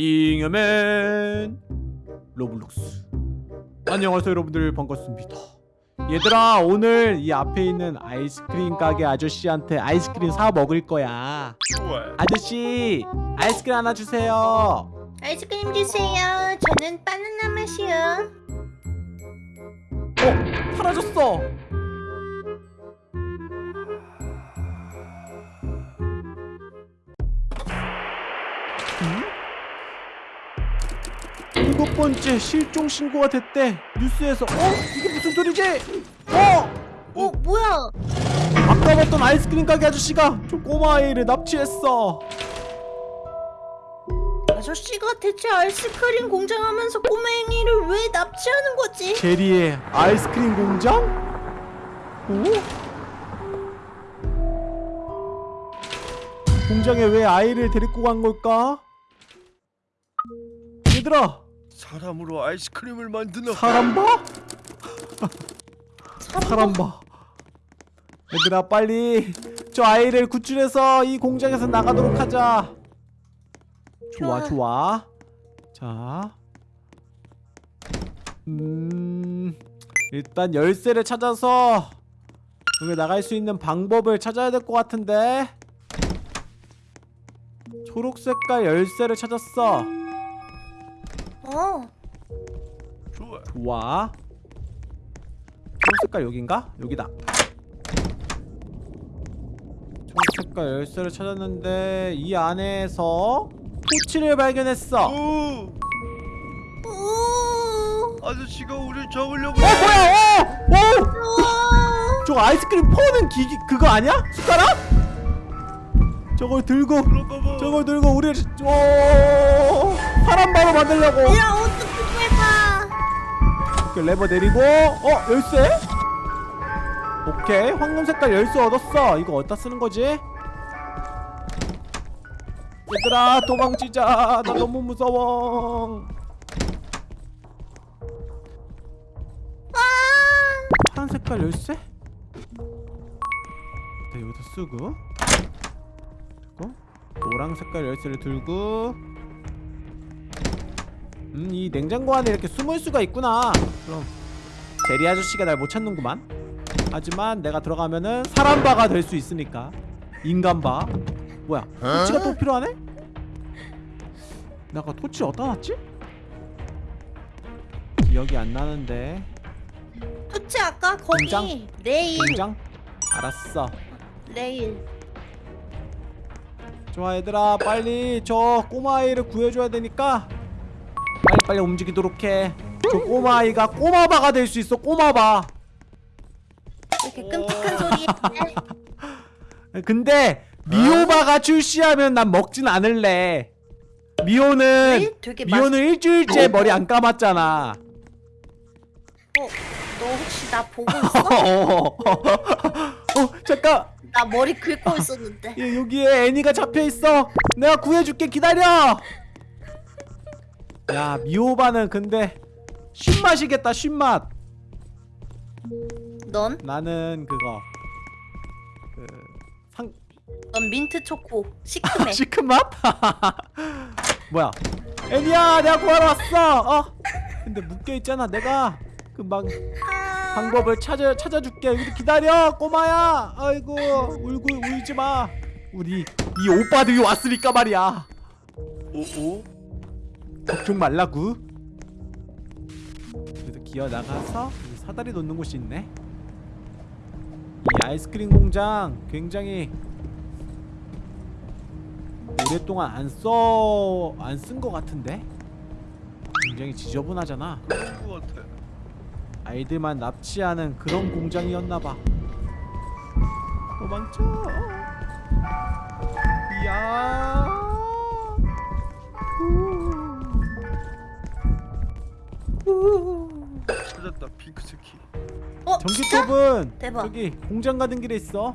잉여맨 로블록스 안녕하세요 여러분들 반갑습니다 얘들아 오늘 이 앞에 있는 아이스크림 가게 아저씨한테 아이스크림 사 먹을 거야. 아저씨 아이스크림 하나 주세요 아이스크림 주세요. 저는 바나나 맛이요. 어? 사라졌어 일곱 번째 실종 신고가 됐대 뉴스에서 어? 이게 무슨 소리지? 어? 어, 뭐야? 아까 봤던 아이스크림 가게 아저씨가 저 꼬마 아이를 납치했어 아저씨가 대체 아이스크림 공장 하면서 꼬맹이를 왜 납치하는 거지? 제리의 아이스크림 공장? 오? 공장에 왜 아이를 데리고 간 걸까? 얘들아 사람으로 아이스크림을 만드나? 사람 봐? 사람 봐 얘들아 빨리 저 아이를 구출해서 이 공장에서 나가도록 하자 좋아 좋아. 좋아 자 음... 일단 열쇠를 찾아서 여기 나갈 수 있는 방법을 찾아야 될 것 같은데 초록색깔 열쇠를 찾았어 어, 좋아. 좋아 초록색깔 여긴가? 여기다 초록색깔 열쇠를 찾았는데 이 안에서 토치를 발견했어 어 오! 오, 아저씨가 우리 잡으려고. 뭐야 어! 어! 우와. 저 아이스크림 퍼는 기기 그거 아니야? 숟가락? 저걸 들고. 저걸 들고 우리를 어 사람 바로 만들려고 야, 어떻게 해봐? 이렇게 레버 내리고 어 열쇠? 오케이 황금 색깔 열쇠 얻었어 이거 어디다 쓰는 거지? 얘들아 도망치자 나 너무 무서워 파란 색깔 열쇠? 네, 여기다 쓰고 그리고 노랑 색깔 열쇠를 들고 음 이 냉장고 안에 이렇게 숨을 수가 있구나 그럼 제리 아저씨가 날 못 찾는구만 하지만 내가 들어가면은 사람 바가 될 수 있으니까 인간 바 뭐야 토치가 또 필요하네? 내가 토치 어디다 놨지? 기억이 안 나는데 토치 아까 거기 공장? 내일, 공장? 알았어 내일. 좋아 얘들아 빨리 저 꼬마아이를 구해줘야 되니까 빨리빨리 움직이도록 해 저 꼬마아이가 꼬마바가 될 수 있어 꼬마바 이렇게 끔찍한 소리. 근데 미호바가 출시하면 난 먹진 않을래 미호는 맛. 미호는 일주일째 머리 안 감았잖아 어, 너 혹시 나 보고 있어? 어 잠깐 나 머리 긁고 있었는데. 예, 여기에 애니가 잡혀 있어 내가 구해줄게 기다려 야 미호바는 근데 쉰맛이겠다 쉰맛 넌? 나는 그거 그 상... 넌 민트 초코 시큼해. 시큰맛? 뭐야 애니야 내가 구하러 왔어 어? 근데 묶여있잖아 내가 금방 아, 방법을 찾아, 찾아줄게 여기 기다려 꼬마야 아이고 울고 울지마 우리 이 오빠들이 왔으니까 말이야 오오. 걱정 말라구. 그래도 기어 나가서 여기 사다리 놓는 곳이 있네. 이 아이스크림 공장 굉장히 오랫동안 안 써... 안 쓴 것 같은데? 굉장히 지저분하잖아. 아이들만 납치하는 그런 공장이었나봐. 도망쳐. 이야 핑크 스키. 어? 전기톱은 대박. 저기 공장 가는 길에 있어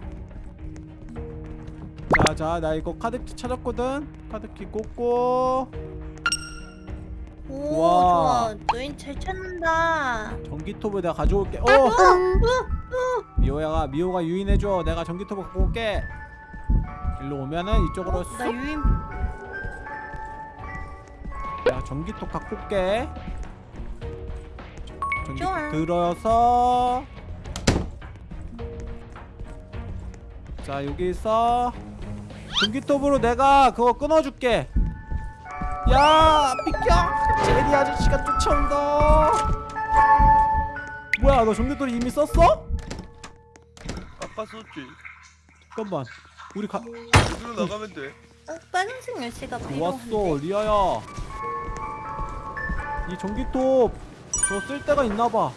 자자 나 이거 카드키 찾았거든 카드키 꽂고 오, 와. 좋아. 너희 잘 찾는다. 전기톱을 내가 가져올게 어! 어, 어, 미호야가 미호가 유인해줘 내가 전기톱을 갖고 올게 일로 오면은 이쪽으로 나쑥 유인 자 전기톱 갖고 올게 전기 좋아. 들어서. 자 여기서 전기톱으로 내가 그거 끊어줄게. 야 비켜. 제리 아저씨가 쫓아온다. 뭐야 너 전기톱 이미 썼어? 아까 썼지. 잠깐만. 우리 가 여기로 나가면 돼. 어, 빨간색 열쇠가 필요한데. 좋았어 리아야. 이 전기톱 저 쓸 데가 있나봐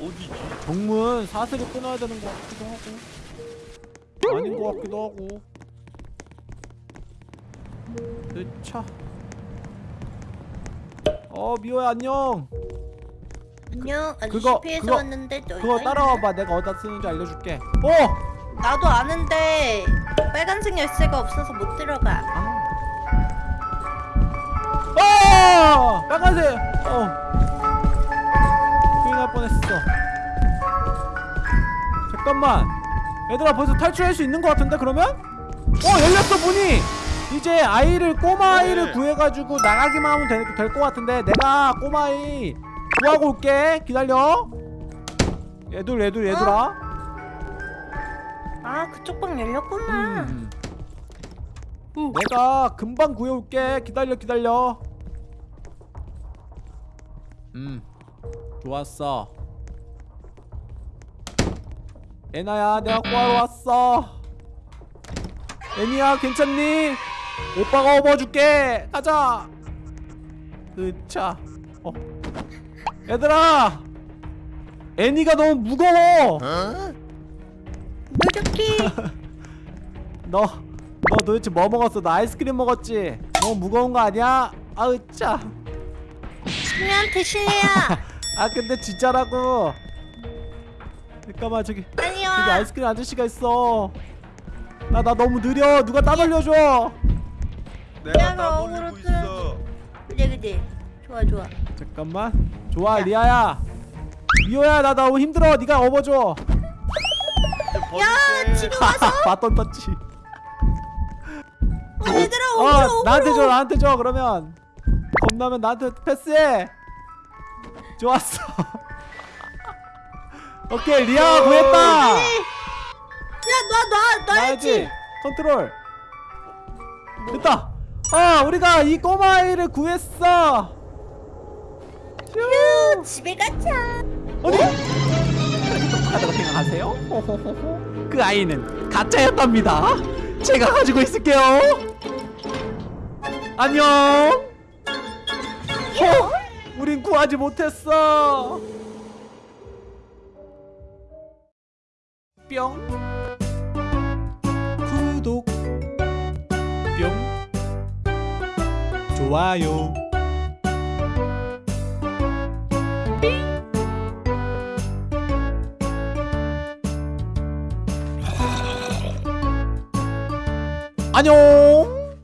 어디지? 정문 사슬을 끊어야 되는 것 같기도 하고 아닌 것 같기도 하고 으차 어 미호야 안녕 안녕. 아저씨 그거- 피해서 그거- 왔는데 너 그거? 따라와봐 내가 어디다 쓰는지 알려줄게 어! 나도 아는데 빨간색 열쇠가 없어서 못 들어가. 아! 아! 빨간색! 어 큰일 날 뻔했어 잠깐만 얘들아 벌써 탈출할 수 있는 것 같은데 그러면? 어 열렸어 문이! 이제 아이를 꼬마 아이를 네. 구해가지고 나가기만 하면 될것 같은데 내가 꼬마 아이 구하고 올게 기다려 얘들 얘들 얘들아 아 그쪽 방 열렸구나. 음. 내가 금방 구해올게 기다려 기다려 음 좋았어 애나야 내가 구하러 왔어 애니야 괜찮니? 오빠가 업어줄게 가자 으차 어 얘들아 애니가 너무 무거워 무적기. 너, 너 도대체 뭐 먹었어? 나 아이스크림 먹었지? 너무 무거운 거 아니야? 아으 짜. 신우한테 실례야. 아 근데 진짜라고. 잠깐만 저기 빨리 저기 와. 아이스크림 아저씨가 있어. 나 나 너무 느려. 누가 따돌려줘. 내가 내가 나 어그로 돌리고 있어 그래 그래. 좋아 좋아. 잠깐만. 좋아 리아야. 미호야 나 너무 힘들어. 네가 업어줘. 야 지금 와서 바톤 터치. 어, 얘들아 어 오므로 나한테 줘. 나한테 줘 그러면 겁나면 나한테 패스해. 좋았어. 오케이 리아 구했다. 야놔놔 놔야지. 컨트롤. 됐다. 아 우리가 이 꼬마 아이를 구했어. 휴. 집에 가자. 어디? 똑똑하다고 생각하세요? 그 아이는 가짜였답니다. 제가 가지고 있을게요. 안녕 어? 우린 구하지 못했어. 뿅. 구독. 뿅. 좋아요. 안녕